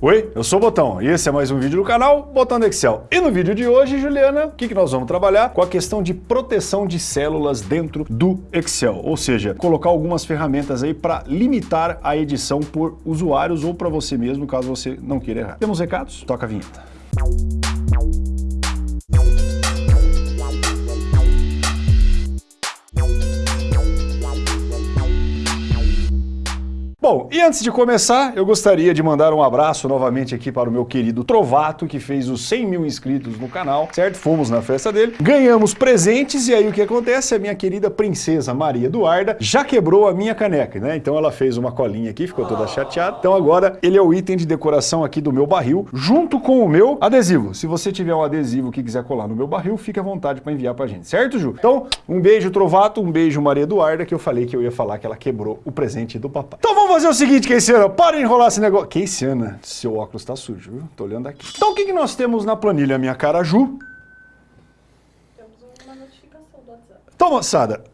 Oi, eu sou o Botão e esse é mais um vídeo do canal Botão do Excel. E no vídeo de hoje, Juliana, o que, que nós vamos trabalhar? Com a questão de proteção de células dentro do Excel, ou seja, colocar algumas ferramentas aí para limitar a edição por usuários ou para você mesmo, caso você não queira errar. Temos recados? Toca a vinheta. Bom, e antes de começar, eu gostaria de mandar um abraço novamente aqui para o meu querido Trovato, que fez os 100 mil inscritos no canal, certo? Fomos na festa dele, ganhamos presentes e aí o que acontece? A minha querida princesa Maria Eduarda já quebrou a minha caneca, né? Então ela fez uma colinha aqui, ficou toda chateada. Então agora ele é o item de decoração aqui do meu barril, junto com o meu adesivo. Se você tiver um adesivo que quiser colar no meu barril, fique à vontade para enviar pra gente, certo, Ju? Então, um beijo Trovato, um beijo Maria Eduarda, que eu falei que eu ia falar que ela quebrou o presente do papai. Então vamos fazer o seguinte, Keiciana, para de enrolar esse negócio. Keiciana, seu óculos tá sujo, viu? Tô olhando aqui. Então o que, que nós temos na planilha, minha cara Ju? Temos uma notificação do WhatsApp. Então, moçada,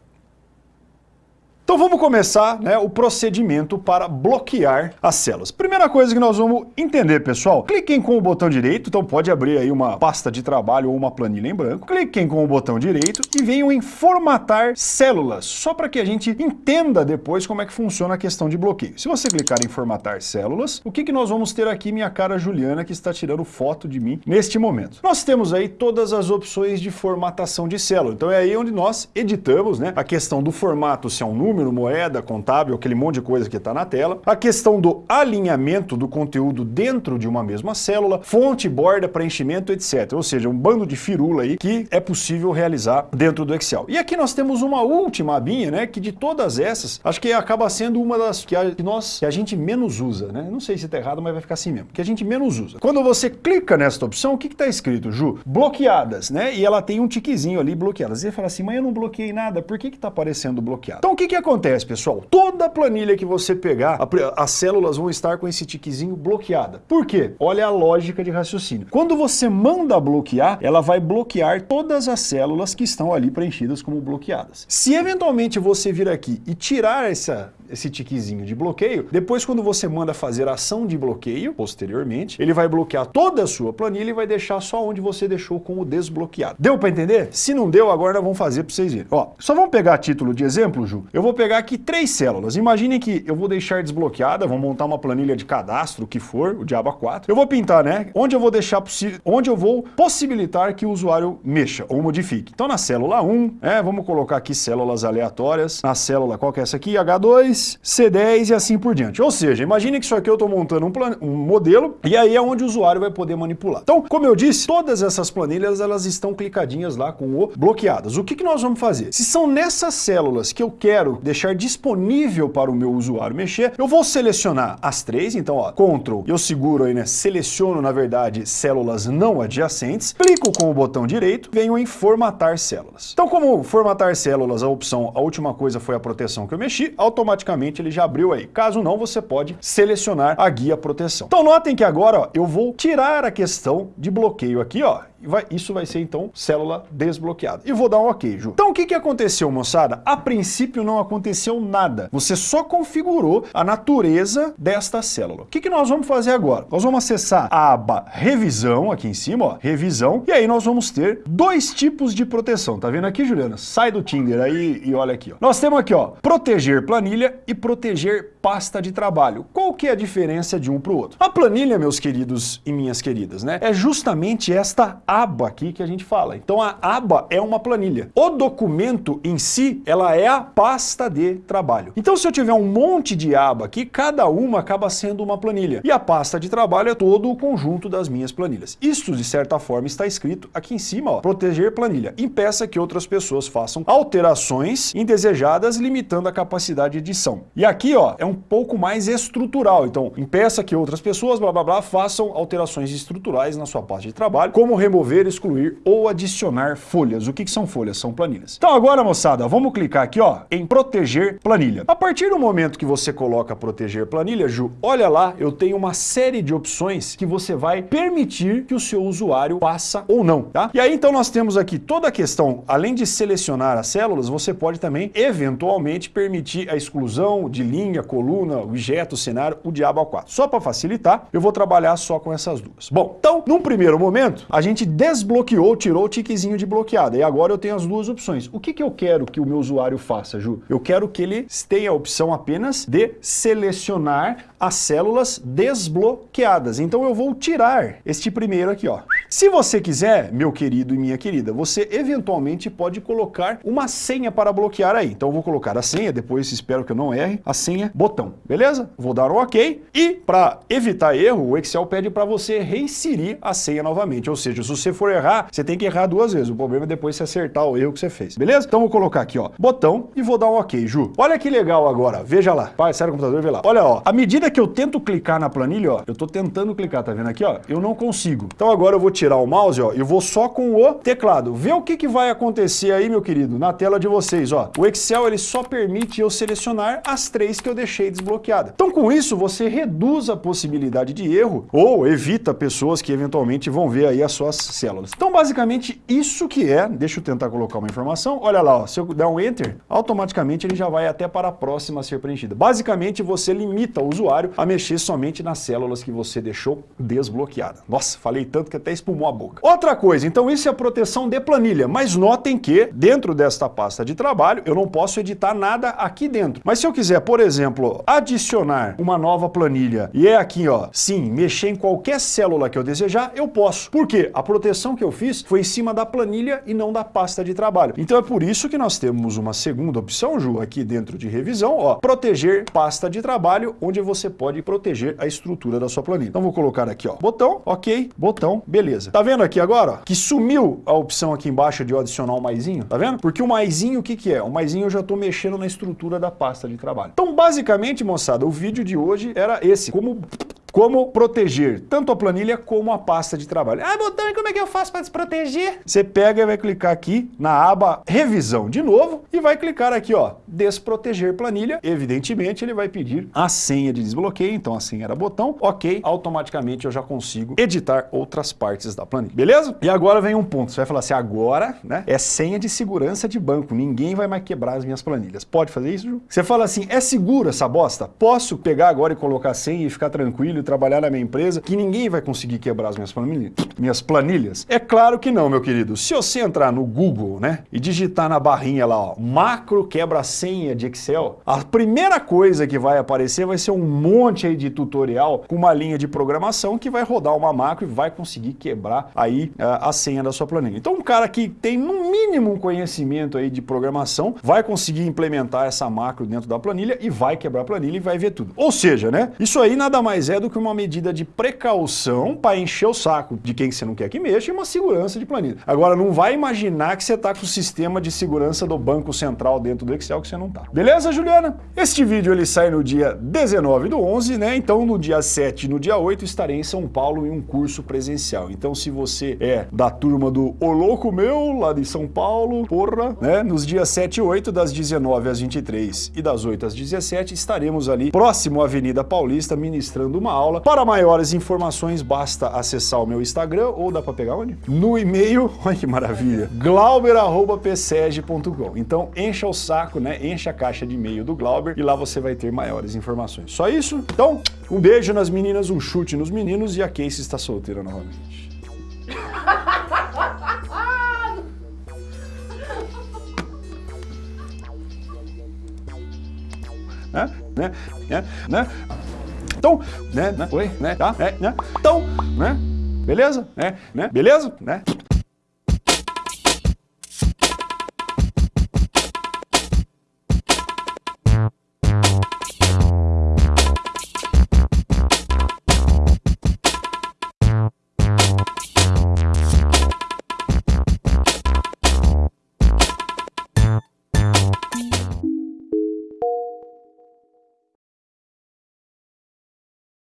então vamos começar né, o procedimento para bloquear as células. Primeira coisa que nós vamos entender, pessoal, cliquem com o botão direito, então pode abrir aí uma pasta de trabalho ou uma planilha em branco, cliquem com o botão direito e venham em formatar células, só para que a gente entenda depois como é que funciona a questão de bloqueio. Se você clicar em formatar células, o que, que nós vamos ter aqui, minha cara Juliana, que está tirando foto de mim neste momento? Nós temos aí todas as opções de formatação de célula, então é aí onde nós editamos né, a questão do formato, se é um número, moeda, contábil, aquele monte de coisa que está na tela. A questão do alinhamento do conteúdo dentro de uma mesma célula, fonte, borda, preenchimento, etc. Ou seja, um bando de firula aí que é possível realizar dentro do Excel. E aqui nós temos uma última abinha, né, que de todas essas, acho que acaba sendo uma das que a, que nós, que a gente menos usa, né? Não sei se está errado, mas vai ficar assim mesmo, que a gente menos usa. Quando você clica nesta opção, o que está escrito, Ju? Bloqueadas, né? E ela tem um tiquezinho ali, bloqueadas. E você fala assim, mas eu não bloqueei nada, por que está aparecendo bloqueado? Então o que, que acontece, pessoal? Toda planilha que você pegar, a, as células vão estar com esse tiquezinho bloqueada. Por quê? Olha a lógica de raciocínio. Quando você manda bloquear, ela vai bloquear todas as células que estão ali preenchidas como bloqueadas. Se eventualmente você vir aqui e tirar essa, esse tiquezinho de bloqueio, depois quando você manda fazer ação de bloqueio, posteriormente, ele vai bloquear toda a sua planilha e vai deixar só onde você deixou como desbloqueado. Deu para entender? Se não deu, agora nós vamos fazer para vocês verem. Ó, só vamos pegar título de exemplo, Ju. Eu vou pegar aqui três células. Imaginem que eu vou deixar desbloqueada, vou montar uma planilha de cadastro, o que for, o Diaba 4. Eu vou pintar, né? Onde eu vou deixar onde eu vou possibilitar que o usuário mexa ou modifique. Então na célula 1, é, vamos colocar aqui células aleatórias. Na célula, qual que é essa aqui? H2, C10 e assim por diante. Ou seja, imagine que isso aqui eu estou montando um, um modelo e aí é onde o usuário vai poder manipular. Então, como eu disse, todas essas planilhas elas estão clicadinhas lá com o bloqueadas. O que, que nós vamos fazer? Se são nessas células que eu quero deixar disponível para o meu usuário mexer, eu vou selecionar as três, então ó, Ctrl, eu seguro aí, né, seleciono na verdade células não adjacentes, clico com o botão direito, venho em formatar células. Então como formatar células, a opção, a última coisa foi a proteção que eu mexi, automaticamente ele já abriu aí. Caso não, você pode selecionar a guia proteção. Então notem que agora ó, eu vou tirar a questão de bloqueio aqui, ó, Vai, isso vai ser então célula desbloqueada. E vou dar um ok, Ju. Então o que, que aconteceu, moçada? A princípio não aconteceu nada. Você só configurou a natureza desta célula. O que, que nós vamos fazer agora? Nós vamos acessar a aba revisão aqui em cima, ó, revisão, e aí nós vamos ter dois tipos de proteção. Tá vendo aqui, Juliana? Sai do Tinder aí e olha aqui, ó. Nós temos aqui, ó, proteger planilha e proteger pasta de trabalho. Qual que é a diferença de um para o outro? A planilha, meus queridos e minhas queridas, né, é justamente esta aba aqui que a gente fala. Então a aba é uma planilha. O documento em si, ela é a pasta de trabalho. Então se eu tiver um monte de aba aqui, cada uma acaba sendo uma planilha. E a pasta de trabalho é todo o conjunto das minhas planilhas. Isso, de certa forma, está escrito aqui em cima, ó, proteger planilha. Impeça que outras pessoas façam alterações indesejadas, limitando a capacidade de edição. E aqui, ó, é um pouco mais estrutural. Então, impeça que outras pessoas, blá, blá, blá, façam alterações estruturais na sua pasta de trabalho, como remover excluir ou adicionar folhas. O que, que são folhas? São planilhas. Então agora, moçada, vamos clicar aqui ó, em proteger planilha. A partir do momento que você coloca proteger planilha, Ju, olha lá, eu tenho uma série de opções que você vai permitir que o seu usuário faça ou não, tá? E aí então nós temos aqui toda a questão, além de selecionar as células, você pode também eventualmente permitir a exclusão de linha, coluna, coluna, objeto, cenário, o diabo ao 4. Só para facilitar, eu vou trabalhar só com essas duas. Bom, então, num primeiro momento, a gente desbloqueou, tirou o tiquezinho de bloqueada, e agora eu tenho as duas opções. O que, que eu quero que o meu usuário faça, Ju? Eu quero que ele tenha a opção apenas de selecionar as células desbloqueadas. Então eu vou tirar este primeiro aqui, ó. Se você quiser, meu querido e minha querida, você eventualmente pode colocar uma senha para bloquear aí. Então eu vou colocar a senha, depois espero que eu não erre, a senha botão, beleza? Vou dar um OK e para evitar erro, o Excel pede para você reinserir a senha novamente. Ou seja, se você for errar, você tem que errar duas vezes. O problema é depois você acertar o erro que você fez, beleza? Então vou colocar aqui, ó, botão e vou dar um OK, Ju. Olha que legal agora, veja lá. Pai, do computador vê lá. Olha, ó, à medida que eu tento clicar na planilha, ó, eu tô tentando clicar, tá vendo aqui, ó? Eu não consigo. Então agora eu vou tirar o mouse, ó, e vou só com o teclado. Vê o que, que vai acontecer aí, meu querido, na tela de vocês, ó. O Excel, ele só permite eu selecionar as três que eu deixei desbloqueadas. Então com isso, você reduz a possibilidade de erro ou evita pessoas que eventualmente vão ver aí as suas células. Então basicamente isso que é, deixa eu tentar colocar uma informação, olha lá, ó, se eu der um Enter, automaticamente ele já vai até para a próxima a ser preenchida. Basicamente você limita o usuário a mexer somente nas células que você deixou desbloqueada. Nossa, falei tanto que até espumou a boca. Outra coisa, então isso é a proteção de planilha, mas notem que dentro desta pasta de trabalho eu não posso editar nada aqui dentro. Mas se eu quiser, por exemplo, adicionar uma nova planilha e é aqui, ó, sim, mexer em qualquer célula que eu desejar, eu posso. Por quê? A proteção que eu fiz foi em cima da planilha e não da pasta de trabalho. Então é por isso que nós temos uma segunda opção, Ju, aqui dentro de revisão, ó, proteger pasta de trabalho, onde você pode proteger a estrutura da sua planilha. Então vou colocar aqui, ó, botão, ok, botão, beleza. Tá vendo aqui agora, ó, que sumiu a opção aqui embaixo de eu adicionar o maisinho, tá vendo? Porque o maisinho, o que que é? O maisinho eu já tô mexendo na estrutura da pasta de trabalho. Então basicamente, moçada, o vídeo de hoje era esse, como como proteger tanto a planilha como a pasta de trabalho. Ah, botão, e como é que eu faço para desproteger? Você pega e vai clicar aqui na aba revisão de novo e vai clicar aqui, ó, desproteger planilha. Evidentemente, ele vai pedir a senha de desbloqueio, então a senha era botão, ok, automaticamente eu já consigo editar outras partes da planilha, beleza? E agora vem um ponto, você vai falar assim, agora, né, é senha de segurança de banco, ninguém vai mais quebrar as minhas planilhas. Pode fazer isso, Ju? Você fala assim, é seguro essa bosta? Posso pegar agora e colocar senha e ficar tranquilo trabalhar na minha empresa, que ninguém vai conseguir quebrar as minhas planilhas? Minhas planilhas? É claro que não, meu querido. Se você entrar no Google, né, e digitar na barrinha lá, ó, macro quebra-senha de Excel, a primeira coisa que vai aparecer vai ser um monte aí de tutorial com uma linha de programação que vai rodar uma macro e vai conseguir quebrar aí uh, a senha da sua planilha. Então um cara que tem no mínimo um conhecimento aí de programação vai conseguir implementar essa macro dentro da planilha e vai quebrar a planilha e vai ver tudo. Ou seja, né, isso aí nada mais é do que uma medida de precaução para encher o saco de quem você não quer que mexa e uma segurança de planilha. Agora, não vai imaginar que você está com o sistema de segurança do Banco Central dentro do Excel que você não está. Beleza, Juliana? Este vídeo ele sai no dia 19 do 11, né? Então, no dia 7 e no dia 8 estarei em São Paulo em um curso presencial. Então, se você é da turma do O Louco Meu, lá de São Paulo, porra, né? Nos dias 7 e 8, das 19 às 23 e das 8 às 17, estaremos ali próximo à Avenida Paulista ministrando uma aula. Para maiores informações, basta acessar o meu Instagram ou dá para pegar onde? No e-mail, olha que maravilha, glauber.pseg.com. Então encha o saco, né? Encha a caixa de e-mail do Glauber e lá você vai ter maiores informações. Só isso? Então, um beijo nas meninas, um chute nos meninos e a Casey está solteira novamente. né? Né? Né? Né? Então, né, né, oi, né, tá, é, né, então, né, beleza, né, né, beleza, né.